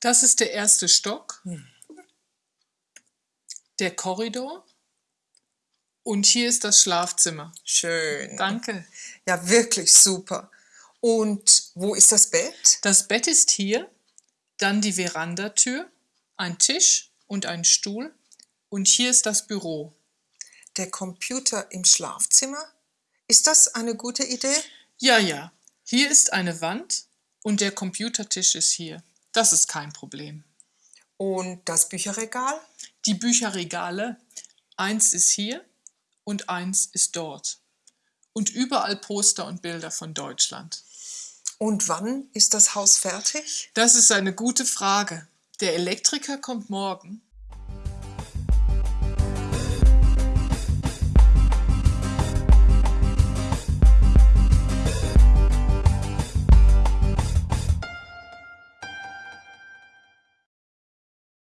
Das ist der erste Stock, der Korridor und hier ist das Schlafzimmer. Schön. Danke. Ja, wirklich super. Und wo ist das Bett? Das Bett ist hier, dann die Verandatür, ein Tisch und ein Stuhl und hier ist das Büro. Der Computer im Schlafzimmer? Ist das eine gute Idee? Ja, ja, hier ist eine Wand und der Computertisch ist hier. Das ist kein Problem. Und das Bücherregal? Die Bücherregale, eins ist hier und eins ist dort. Und überall Poster und Bilder von Deutschland. Und wann ist das Haus fertig? Das ist eine gute Frage. Der Elektriker kommt morgen